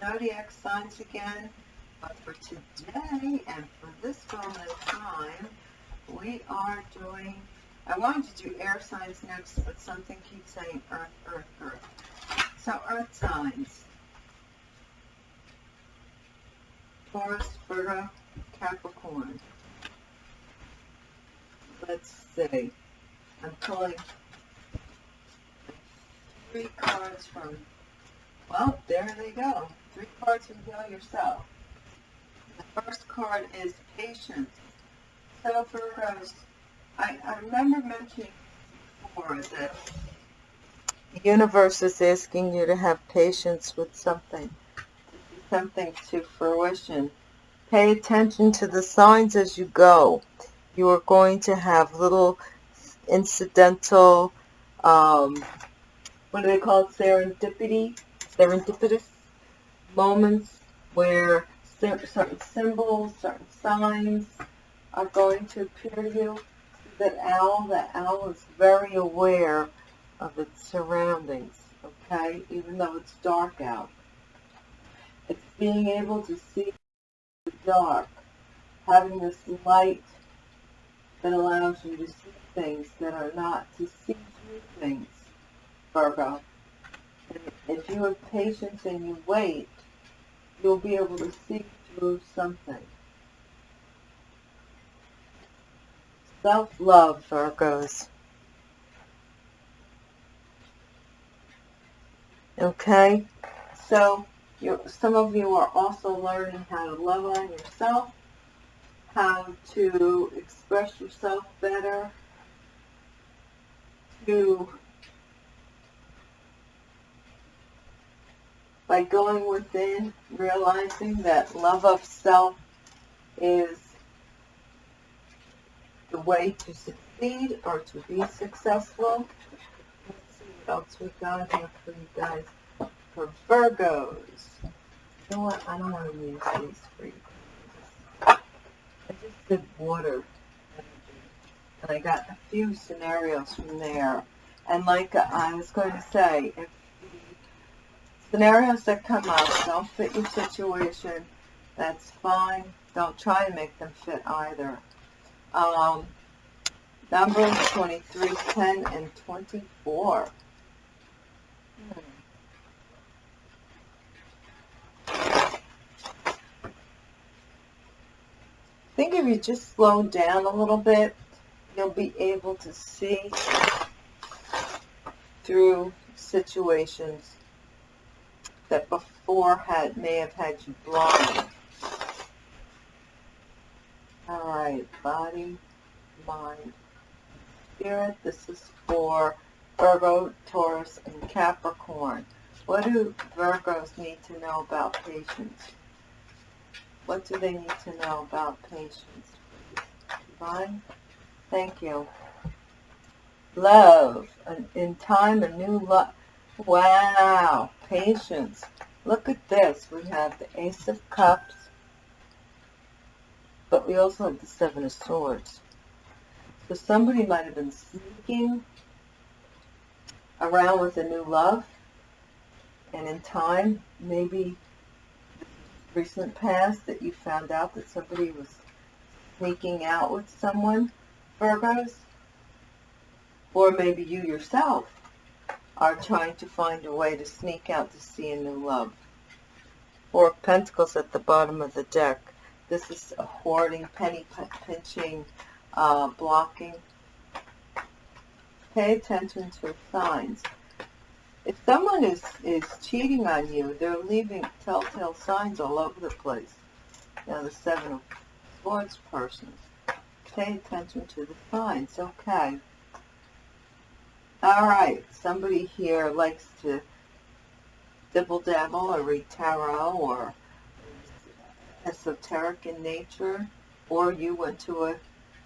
zodiac signs again. But for today and for this of time, we are doing, I wanted to do air signs next, but something keeps saying earth, earth, earth. So earth signs. Taurus, Virgo, Capricorn. Let's see. I'm pulling three cards from, well, there they go. Three cards from Heal Yourself. The first card is Patience. So Virgos, I, I remember mentioning before that the universe is asking you to have patience with something, something to fruition. Pay attention to the signs as you go. You are going to have little incidental, um, what do they call it, serendipity, serendipitous moments where certain symbols, certain signs are going to appear to you. That owl, that owl is very aware of its surroundings, okay, even though it's dark out. It's being able to see the dark, having this light that allows you to see things that are not to see through things, Virgo. And if you have patience and you wait, you'll be able to see through something. Self-love, Virgos. Okay? So, some of you are also learning how to love on yourself, how to express yourself better, to by going within, realizing that love of self is the way to succeed or to be successful. Let's see what else we got here for you guys. For Virgos. You know what? I don't want to use these for you. I just did water and I got a few scenarios from there. And like I was going to say, if scenarios that come up don't fit your situation, that's fine. Don't try to make them fit either. Um, numbers 23, 10, and 24. Hmm. I think if you just slow down a little bit, you'll be able to see through situations that before had may have had you blind. All right, body, mind, spirit. This is for Virgo, Taurus, and Capricorn. What do Virgos need to know about patience? What do they need to know about patience? Divine? Thank you. Love. In time, a new love. Wow. Patience. Look at this. We have the Ace of Cups. But we also have the Seven of Swords. So somebody might have been sneaking around with a new love. And in time, maybe recent past that you found out that somebody was sneaking out with someone Virgos, or maybe you yourself are trying to find a way to sneak out to see a new love. Four of Pentacles at the bottom of the deck. This is a hoarding, penny pinching, uh, blocking. Pay attention to signs. If someone is, is cheating on you, they're leaving telltale signs all over the place. Now the Seven of Swords person pay attention to the signs. Okay. All right. Somebody here likes to dibble dabble or read tarot or esoteric in nature, or you went to a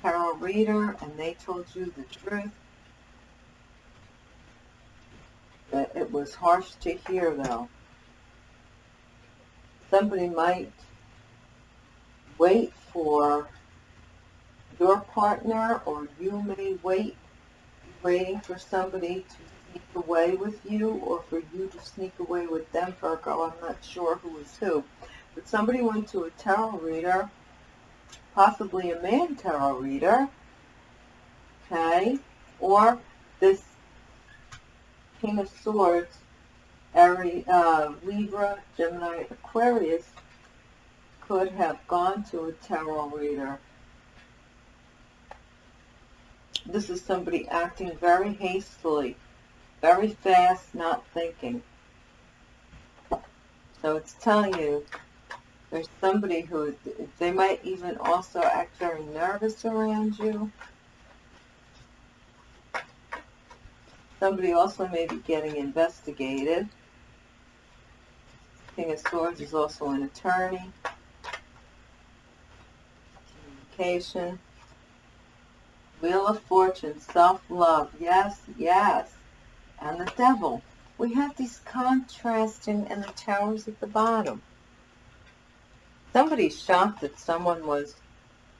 tarot reader and they told you the truth. But it was harsh to hear, though. Somebody might wait for your partner or you may wait waiting for somebody to sneak away with you or for you to sneak away with them, Virgo. I'm not sure who is who. But somebody went to a tarot reader, possibly a man tarot reader, okay? Or this King of Swords, Aries, uh, Libra, Gemini, Aquarius could have gone to a tarot reader. This is somebody acting very hastily, very fast, not thinking. So it's telling you there's somebody who, they might even also act very nervous around you. Somebody also may be getting investigated. King of Swords is also an attorney. Communication. Wheel of Fortune, self-love. Yes, yes. And the devil. We have these contrasting and the towers at the bottom. Somebody's shocked that someone was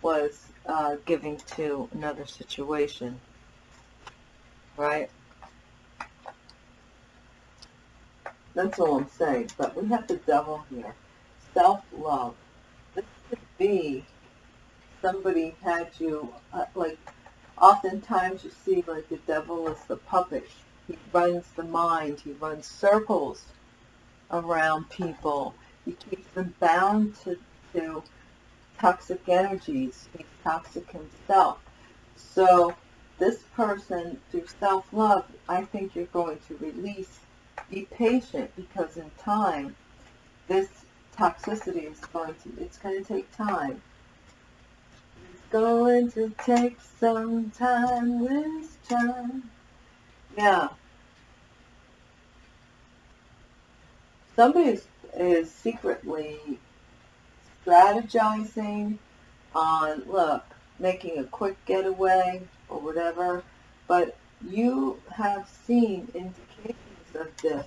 was uh, giving to another situation. Right? That's all I'm saying. But we have the devil here. Self-love. This could be somebody had you, uh, like, oftentimes you see, like, the devil is the puppet. He runs the mind. He runs circles around people. He keeps them bound to, to toxic energies. He's toxic himself. So this person, through self-love, I think you're going to release be patient because in time, this toxicity is going to, it's going to take time. Going to take some time this time. Yeah. Somebody is, is secretly strategizing on, look, making a quick getaway or whatever, but you have seen indications of this.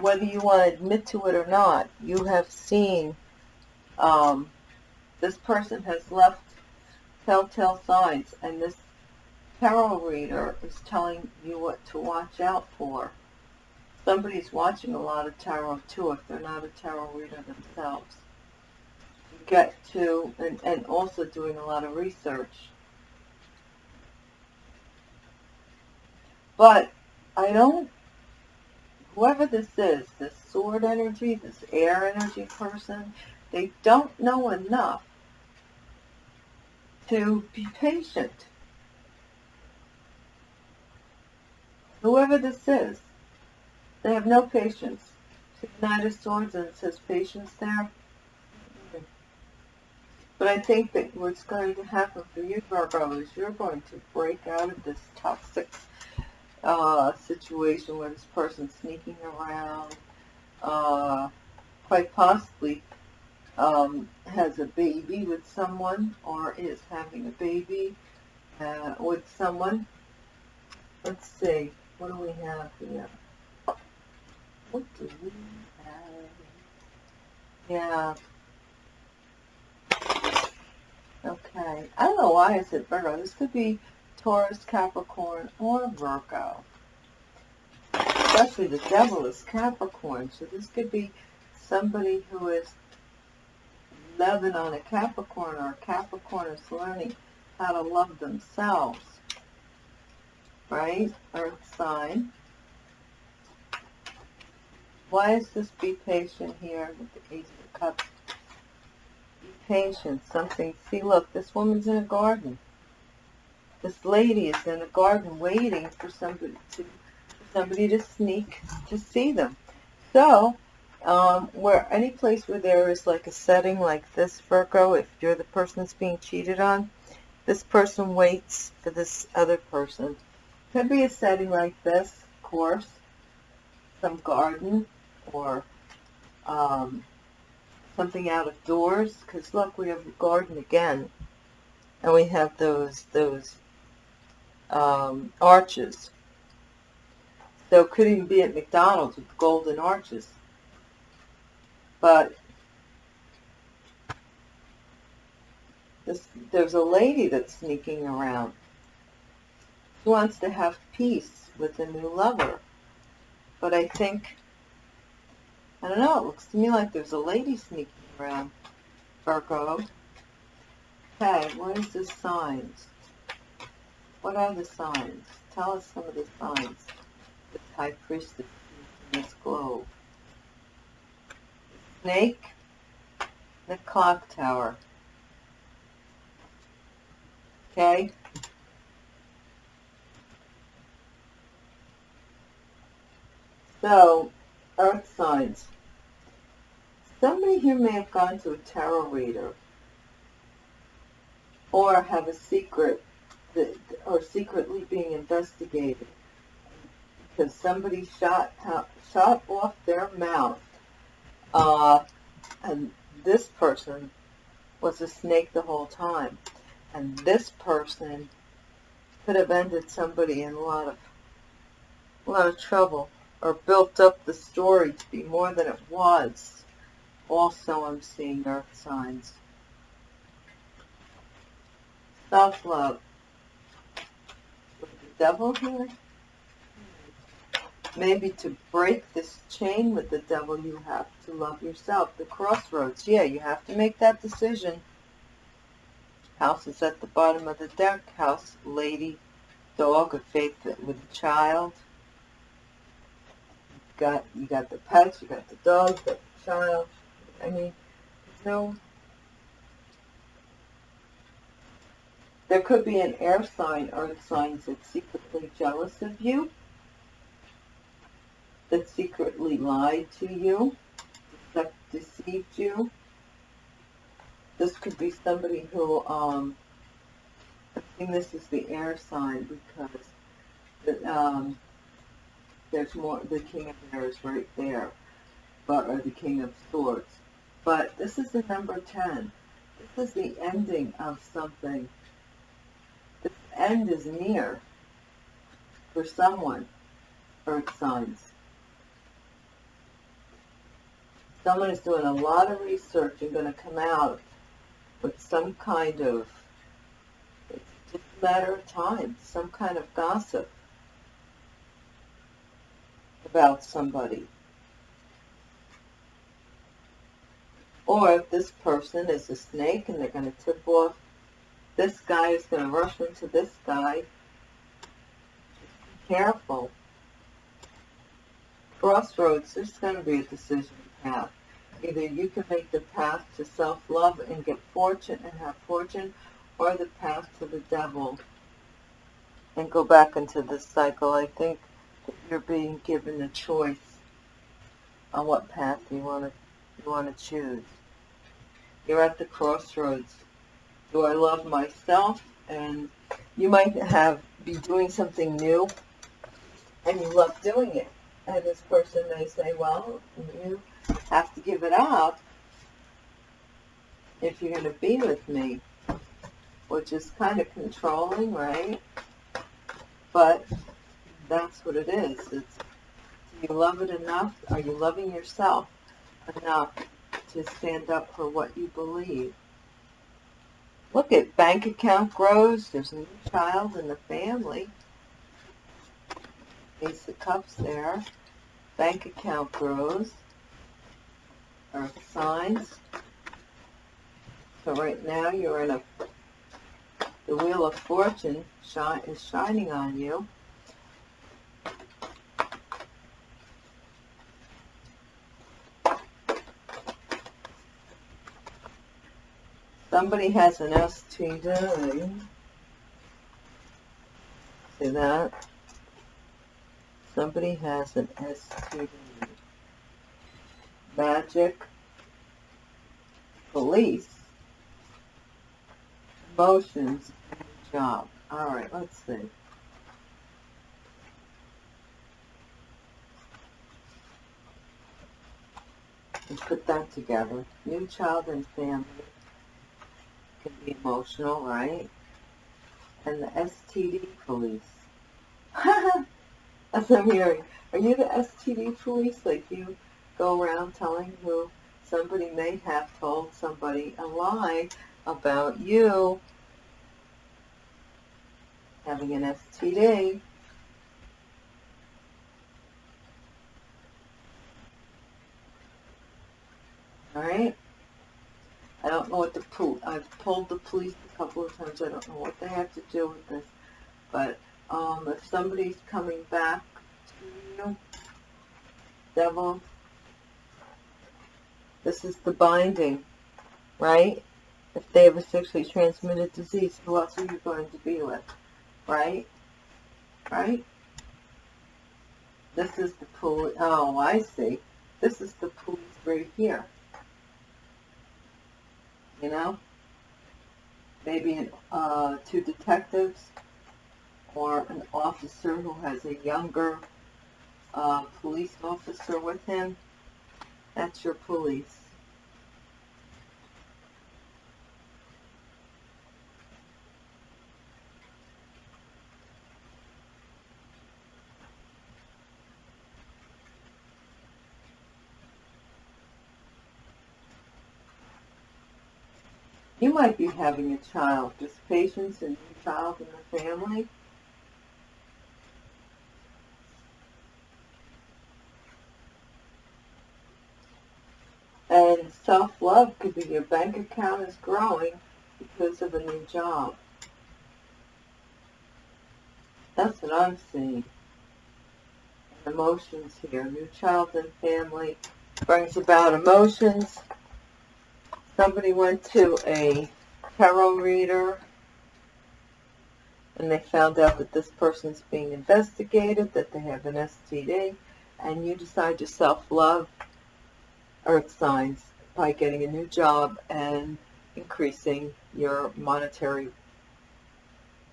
Whether you want to admit to it or not, you have seen um, this person has left telltale signs, and this tarot reader is telling you what to watch out for. Somebody's watching a lot of tarot too, if they're not a tarot reader themselves. get to, and, and also doing a lot of research. But I don't, whoever this is, this sword energy, this air energy person, they don't know enough to be patient. Whoever this is, they have no patience. See the Knight of Swords and it says patience there. But I think that what's going to happen for you, Virgo, is you're going to break out of this toxic uh, situation where this person's sneaking around, uh, quite possibly um, has a baby with someone or is having a baby uh, with someone. Let's see, what do we have here? What do we have? Yeah. Okay. I don't know why I said Virgo. This could be Taurus, Capricorn, or Virgo. Especially the devil is Capricorn, so this could be somebody who is loving on a Capricorn, or a Capricorn is learning how to love themselves. Right? Earth sign. Why is this be patient here with the Ace of Cups? Be patient. Something. See, look, this woman's in a garden this lady is in a garden waiting for somebody to somebody to sneak to see them. So, um, where any place where there is like a setting like this, Virgo, if you're the person that's being cheated on, this person waits for this other person. Could be a setting like this, of course, some garden or um, something out of doors. Because look, we have a garden again, and we have those those um, arches. So it could even be at McDonald's with golden arches. But this, there's a lady that's sneaking around. who wants to have peace with a new lover. But I think, I don't know, it looks to me like there's a lady sneaking around, Virgo. Okay, what is the signs? What are the signs? Tell us some of the signs. The High Priestess in this globe. Snake, the clock tower. Okay? So, earth signs. Somebody here may have gone to a tarot reader or have a secret that, or secretly being investigated because somebody shot shot off their mouth uh, and this person was a snake the whole time. And this person could have ended somebody in a lot of a lot of trouble or built up the story to be more than it was. Also I'm seeing earth signs. Self-love. With the devil here maybe to break this chain with the devil you have to love yourself. The crossroads yeah you have to make that decision. House is at the bottom of the deck. House lady dog a faith with a child. You got you got the pets you got the dog the child. I mean no. There could be an air sign earth signs that's secretly jealous of you that secretly lied to you, deceived you. This could be somebody who, um, I think this is the air sign because the, um, there's more, the King of Air is right there, but, or the King of Swords. But this is the number 10. This is the ending of something. The end is near for someone, earth signs. Someone is doing a lot of research and going to come out with some kind of, it's just a matter of time, some kind of gossip about somebody. Or if this person is a snake and they're going to tip off, this guy is going to rush into this guy. Be careful. Crossroads, there's going to be a decision Either you can make the path to self-love and get fortune and have fortune, or the path to the devil and go back into this cycle. I think that you're being given a choice on what path you want to you want to choose. You're at the crossroads. Do I love myself? And you might have be doing something new, and you love doing it. And this person may say, well, you have to give it up if you're going to be with me, which is kind of controlling, right? But that's what it is. It's, do you love it enough? Are you loving yourself enough to stand up for what you believe? Look at bank account grows. There's a new child in the family. Ace of Cups there. Bank account grows earth signs. So right now you're in a, the Wheel of Fortune is shining on you. Somebody has an STD. See that? Somebody has an STD magic, police, emotions, job. All right, let's see. And put that together. New child and family can be emotional, right? And the STD police. As I'm hearing. Are you the STD police? Like you go around telling who somebody may have told somebody a lie about you having an STD. Alright? I don't know what the pol, I've told the police a couple of times, I don't know what they have to do with this. But, um, if somebody's coming back to you, devil, this is the binding, right? If they have a sexually transmitted disease, who else are you going to be with? Right? Right? This is the police. Oh, I see. This is the police right here. You know? Maybe uh, two detectives or an officer who has a younger uh, police officer with him. That's your police. You might be having a child, just patience and new child in the family. And self-love could be your bank account is growing because of a new job. That's what I'm seeing. Emotions here. New child and family brings about emotions somebody went to a tarot reader and they found out that this person's being investigated, that they have an STD, and you decide to self-love earth signs by getting a new job and increasing your monetary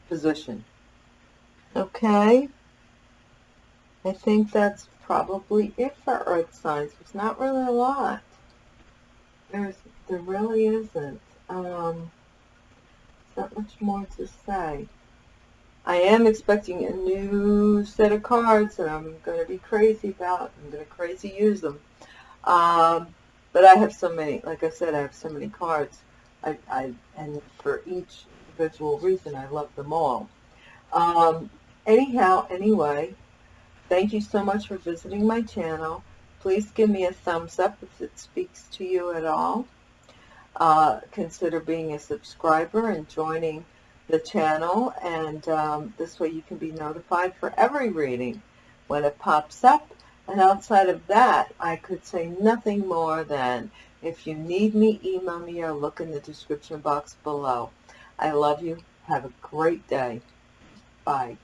position. Okay? I think that's probably it for earth signs. It's not really a lot. There's there really isn't. Um, not much more to say. I am expecting a new set of cards that I'm going to be crazy about. I'm going to crazy use them. Um, but I have so many, like I said, I have so many cards. I, I And for each individual reason, I love them all. Um, anyhow, anyway, thank you so much for visiting my channel. Please give me a thumbs up if it speaks to you at all uh, consider being a subscriber and joining the channel and um, this way you can be notified for every reading when it pops up and outside of that I could say nothing more than if you need me email me or look in the description box below. I love you. Have a great day. Bye